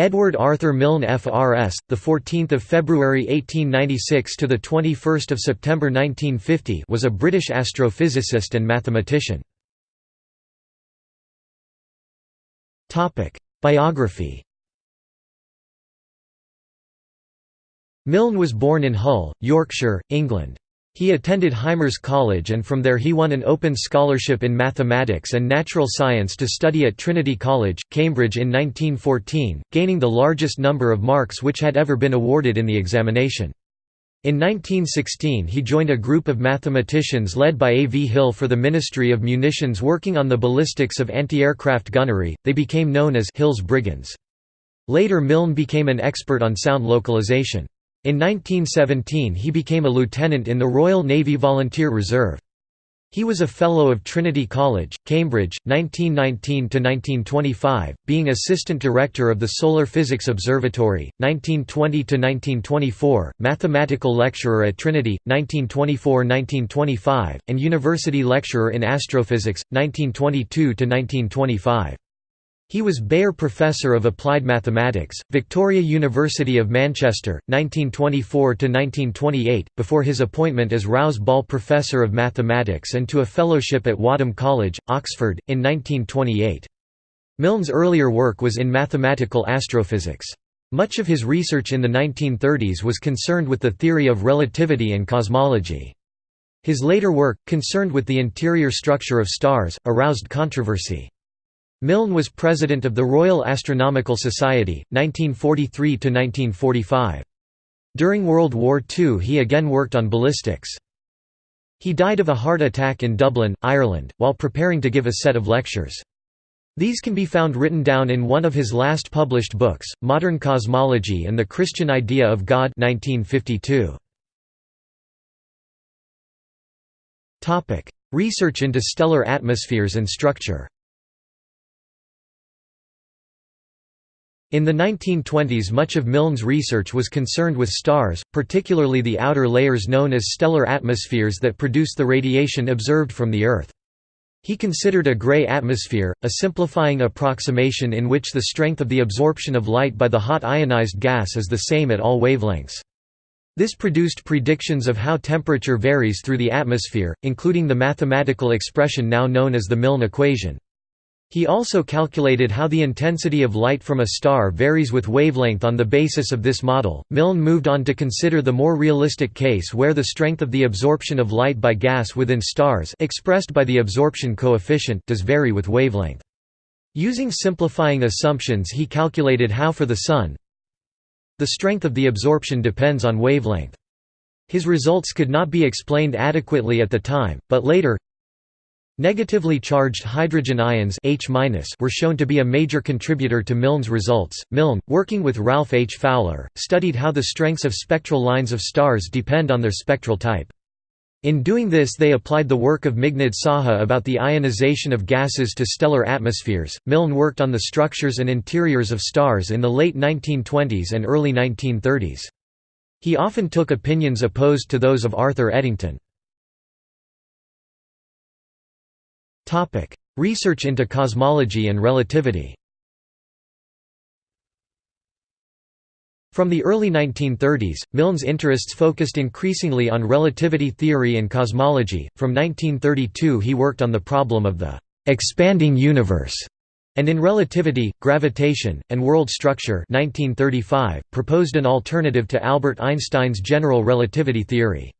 Edward Arthur Milne FRS, the 14th of February 1896 to the 21st of September 1950, was a British astrophysicist and mathematician. Topic: Biography. Milne was born in Hull, Yorkshire, England. He attended Hymers College and from there he won an open scholarship in mathematics and natural science to study at Trinity College, Cambridge in 1914, gaining the largest number of marks which had ever been awarded in the examination. In 1916 he joined a group of mathematicians led by A. V. Hill for the Ministry of Munitions working on the ballistics of anti-aircraft gunnery, they became known as Hill's Brigands. Later Milne became an expert on sound localization. In 1917 he became a lieutenant in the Royal Navy Volunteer Reserve. He was a Fellow of Trinity College, Cambridge, 1919–1925, being Assistant Director of the Solar Physics Observatory, 1920–1924, Mathematical Lecturer at Trinity, 1924–1925, and University Lecturer in Astrophysics, 1922–1925. He was Beyer Professor of Applied Mathematics, Victoria University of Manchester, 1924–1928, before his appointment as Rouse Ball Professor of Mathematics and to a fellowship at Wadham College, Oxford, in 1928. Milne's earlier work was in mathematical astrophysics. Much of his research in the 1930s was concerned with the theory of relativity and cosmology. His later work, concerned with the interior structure of stars, aroused controversy. Milne was president of the Royal Astronomical Society, 1943–1945. During World War II he again worked on ballistics. He died of a heart attack in Dublin, Ireland, while preparing to give a set of lectures. These can be found written down in one of his last published books, Modern Cosmology and the Christian Idea of God 1952. Research into stellar atmospheres and structure In the 1920s much of Milne's research was concerned with stars, particularly the outer layers known as stellar atmospheres that produce the radiation observed from the Earth. He considered a gray atmosphere, a simplifying approximation in which the strength of the absorption of light by the hot ionized gas is the same at all wavelengths. This produced predictions of how temperature varies through the atmosphere, including the mathematical expression now known as the Milne equation. He also calculated how the intensity of light from a star varies with wavelength on the basis of this model. Milne moved on to consider the more realistic case where the strength of the absorption of light by gas within stars expressed by the absorption coefficient does vary with wavelength. Using simplifying assumptions he calculated how for the Sun the strength of the absorption depends on wavelength. His results could not be explained adequately at the time, but later, Negatively charged hydrogen ions H were shown to be a major contributor to Milne's results. Milne, working with Ralph H. Fowler, studied how the strengths of spectral lines of stars depend on their spectral type. In doing this, they applied the work of Meghnad Saha about the ionization of gases to stellar atmospheres. Milne worked on the structures and interiors of stars in the late 1920s and early 1930s. He often took opinions opposed to those of Arthur Eddington. Research into cosmology and relativity From the early 1930s, Milne's interests focused increasingly on relativity theory and cosmology. From 1932, he worked on the problem of the expanding universe, and in relativity, gravitation, and world structure 1935, proposed an alternative to Albert Einstein's general relativity theory.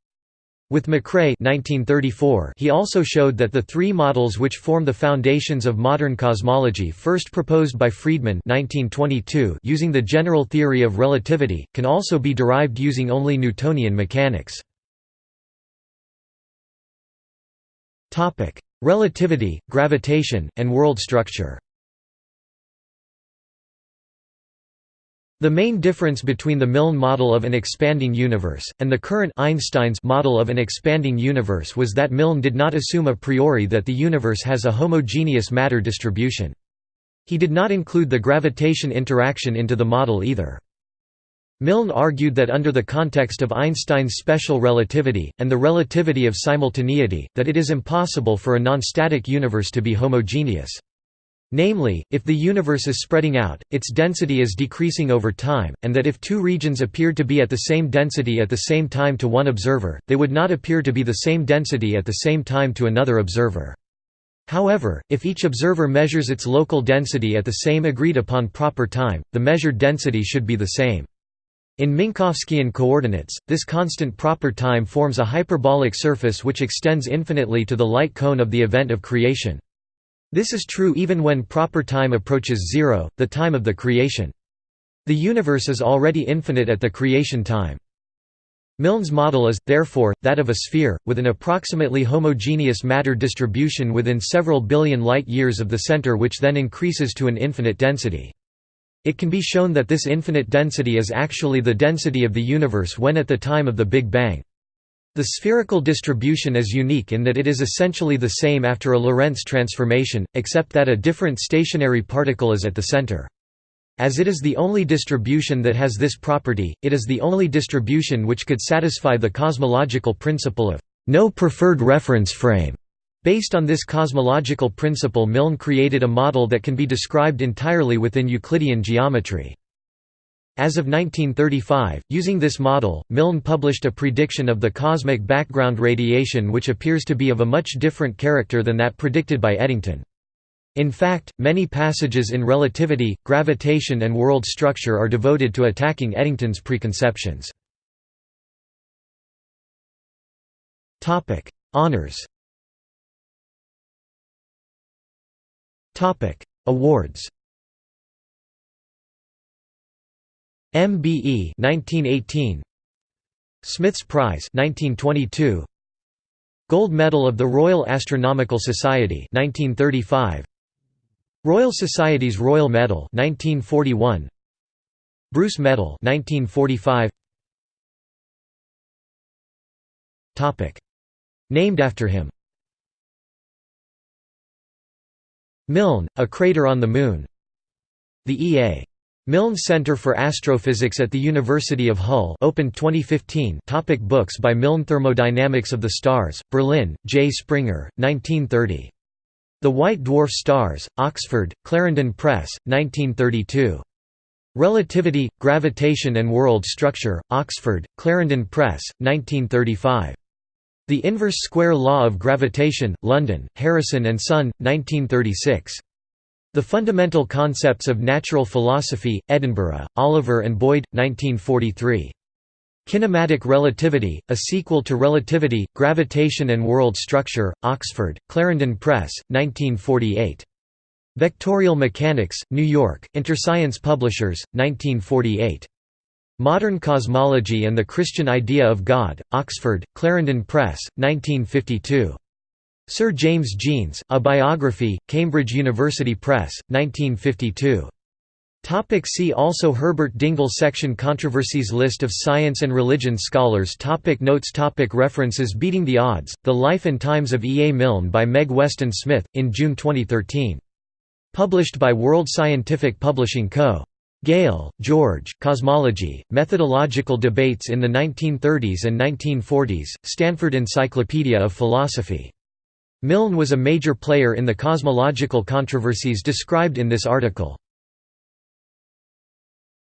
With McCrea 1934, he also showed that the three models which form the foundations of modern cosmology first proposed by Friedmann 1922 using the general theory of relativity, can also be derived using only Newtonian mechanics. Relativity, gravitation, and world structure The main difference between the Milne model of an expanding universe, and the current Einstein's model of an expanding universe was that Milne did not assume a priori that the universe has a homogeneous matter distribution. He did not include the gravitation interaction into the model either. Milne argued that under the context of Einstein's special relativity, and the relativity of simultaneity, that it is impossible for a non-static universe to be homogeneous. Namely, if the universe is spreading out, its density is decreasing over time, and that if two regions appeared to be at the same density at the same time to one observer, they would not appear to be the same density at the same time to another observer. However, if each observer measures its local density at the same agreed upon proper time, the measured density should be the same. In Minkowskian coordinates, this constant proper time forms a hyperbolic surface which extends infinitely to the light cone of the event of creation. This is true even when proper time approaches zero, the time of the creation. The universe is already infinite at the creation time. Milne's model is, therefore, that of a sphere, with an approximately homogeneous matter distribution within several billion light-years of the center which then increases to an infinite density. It can be shown that this infinite density is actually the density of the universe when at the time of the Big Bang. The spherical distribution is unique in that it is essentially the same after a Lorentz transformation, except that a different stationary particle is at the center. As it is the only distribution that has this property, it is the only distribution which could satisfy the cosmological principle of no preferred reference frame. Based on this cosmological principle Milne created a model that can be described entirely within Euclidean geometry. As of 1935, using this model, Milne published a prediction of the cosmic background radiation which appears to be of a much different character than that predicted by Eddington. In fact, many passages in relativity, gravitation and world structure are devoted to attacking Eddington's preconceptions. Honours Awards MBE 1918 Smith's Prize 1922 Gold Medal of the Royal Astronomical Society 1935 Royal Society's Royal Medal 1941 Bruce Medal 1945 Topic. Named after him. Milne, a crater on the Moon. The E.A. Milne Center for Astrophysics at the University of Hull opened 2015 topic Books by Milne Thermodynamics of the Stars, Berlin, J. Springer, 1930. The White Dwarf Stars, Oxford, Clarendon Press, 1932. Relativity, Gravitation and World Structure, Oxford, Clarendon Press, 1935. The Inverse Square Law of Gravitation, London, Harrison and Son, 1936. The Fundamental Concepts of Natural Philosophy, Edinburgh, Oliver and Boyd, 1943. Kinematic Relativity, a sequel to Relativity, Gravitation and World Structure, Oxford, Clarendon Press, 1948. Vectorial Mechanics, New York, Interscience Publishers, 1948. Modern Cosmology and the Christian Idea of God, Oxford, Clarendon Press, 1952. Sir James Jeans, A Biography, Cambridge University Press, 1952. Topic see also Herbert Dingle Section Controversies List of science and religion scholars topic Notes topic References Beating the Odds, The Life and Times of E. A. Milne by Meg Weston Smith, in June 2013. Published by World Scientific Publishing Co. Gale, George, Cosmology, Methodological Debates in the 1930s and 1940s, Stanford Encyclopedia of Philosophy. Milne was a major player in the cosmological controversies described in this article.